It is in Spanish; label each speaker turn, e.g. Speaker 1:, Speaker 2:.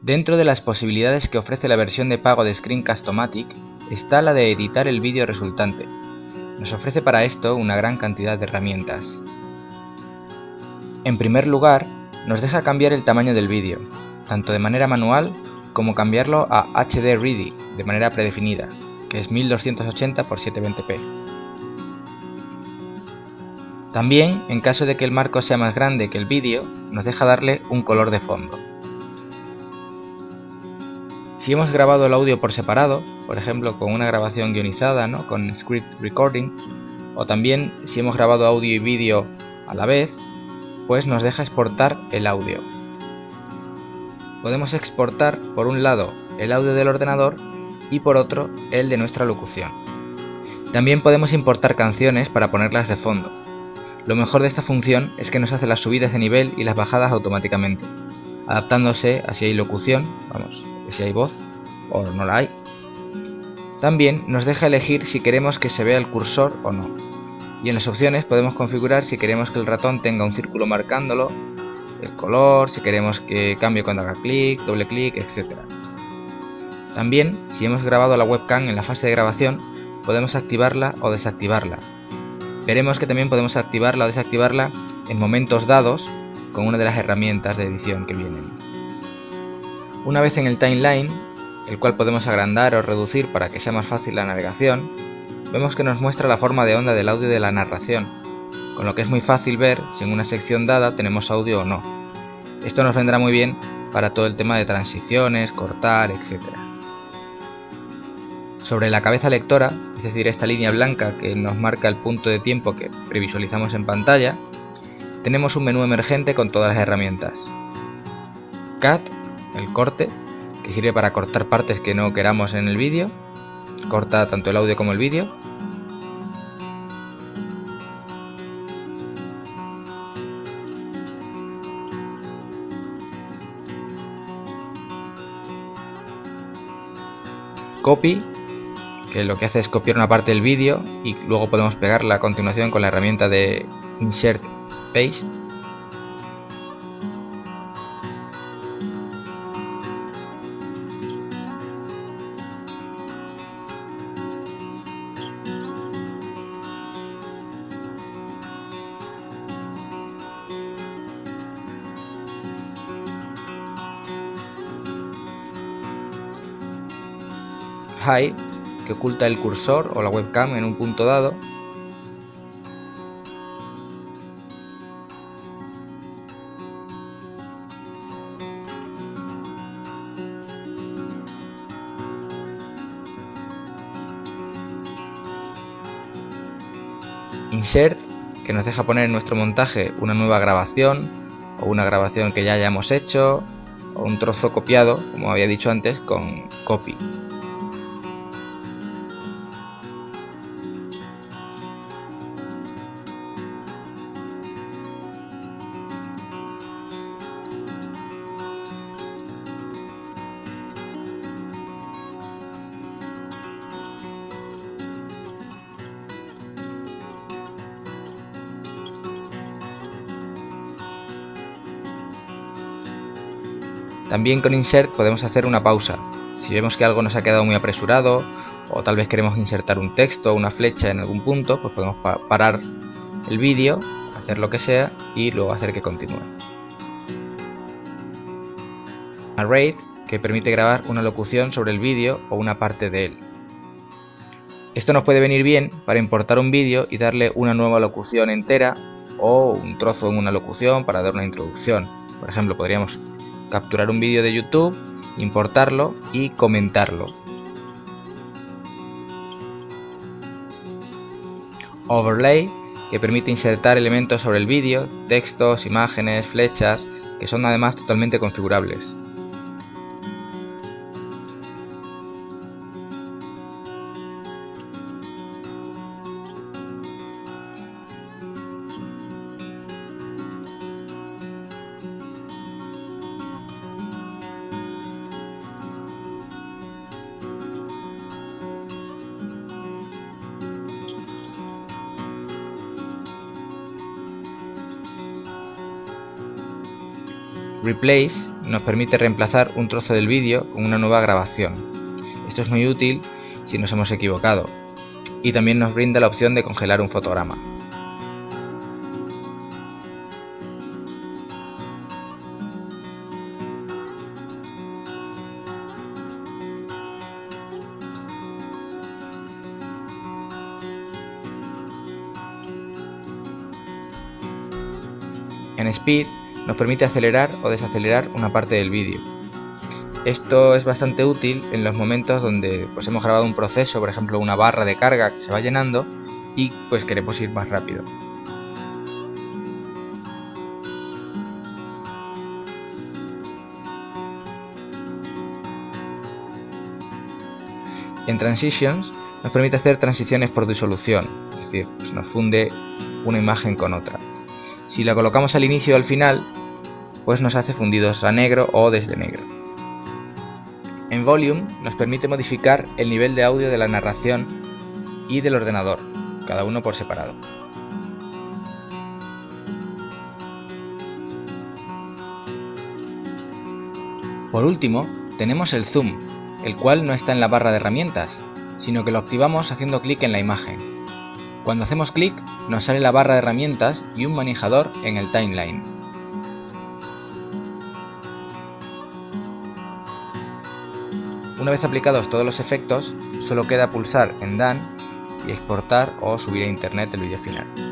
Speaker 1: Dentro de las posibilidades que ofrece la versión de pago de Screencast-O-Matic está la de editar el vídeo resultante. Nos ofrece para esto una gran cantidad de herramientas. En primer lugar, nos deja cambiar el tamaño del vídeo, tanto de manera manual como cambiarlo a HD Ready de manera predefinida, que es 1280 x 720p. También, en caso de que el marco sea más grande que el vídeo, nos deja darle un color de fondo. Si hemos grabado el audio por separado, por ejemplo con una grabación guionizada, ¿no? con script recording, o también si hemos grabado audio y vídeo a la vez, pues nos deja exportar el audio. Podemos exportar por un lado el audio del ordenador y por otro el de nuestra locución. También podemos importar canciones para ponerlas de fondo. Lo mejor de esta función es que nos hace las subidas de nivel y las bajadas automáticamente, adaptándose a si hay locución, vamos, si hay voz o no la hay. También nos deja elegir si queremos que se vea el cursor o no. Y en las opciones podemos configurar si queremos que el ratón tenga un círculo marcándolo, el color, si queremos que cambie cuando haga clic, doble clic, etc. También, si hemos grabado la webcam en la fase de grabación, podemos activarla o desactivarla. Veremos que también podemos activarla o desactivarla en momentos dados con una de las herramientas de edición que vienen. Una vez en el timeline, el cual podemos agrandar o reducir para que sea más fácil la navegación, vemos que nos muestra la forma de onda del audio de la narración, con lo que es muy fácil ver si en una sección dada tenemos audio o no. Esto nos vendrá muy bien para todo el tema de transiciones, cortar, etc. Sobre la cabeza lectora, es decir, esta línea blanca que nos marca el punto de tiempo que previsualizamos en pantalla, tenemos un menú emergente con todas las herramientas. Cut el corte, que sirve para cortar partes que no queramos en el vídeo, corta tanto el audio como el vídeo. Copy, que lo que hace es copiar una parte del vídeo y luego podemos pegarla a continuación con la herramienta de Insert Paste hide que oculta el cursor o la webcam en un punto dado Insert, que nos deja poner en nuestro montaje una nueva grabación o una grabación que ya hayamos hecho o un trozo copiado, como había dicho antes, con Copy. También con Insert podemos hacer una pausa. Si vemos que algo nos ha quedado muy apresurado o tal vez queremos insertar un texto o una flecha en algún punto, pues podemos parar el vídeo, hacer lo que sea y luego hacer que continúe. Array, que permite grabar una locución sobre el vídeo o una parte de él. Esto nos puede venir bien para importar un vídeo y darle una nueva locución entera o un trozo en una locución para dar una introducción. Por ejemplo, podríamos capturar un vídeo de YouTube, importarlo y comentarlo. Overlay, que permite insertar elementos sobre el vídeo, textos, imágenes, flechas, que son además totalmente configurables. Replace nos permite reemplazar un trozo del vídeo con una nueva grabación. Esto es muy útil si nos hemos equivocado y también nos brinda la opción de congelar un fotograma. En Speed nos permite acelerar o desacelerar una parte del vídeo. Esto es bastante útil en los momentos donde pues, hemos grabado un proceso, por ejemplo una barra de carga que se va llenando y pues queremos ir más rápido. En Transitions nos permite hacer transiciones por disolución, es decir, pues, nos funde una imagen con otra. Si la colocamos al inicio o al final, pues nos hace fundidos a negro o desde negro. En Volume nos permite modificar el nivel de audio de la narración y del ordenador, cada uno por separado. Por último, tenemos el Zoom, el cual no está en la barra de herramientas, sino que lo activamos haciendo clic en la imagen. Cuando hacemos clic, nos sale la barra de herramientas y un manejador en el timeline. Una vez aplicados todos los efectos, solo queda pulsar en Done y exportar o subir a internet el vídeo final.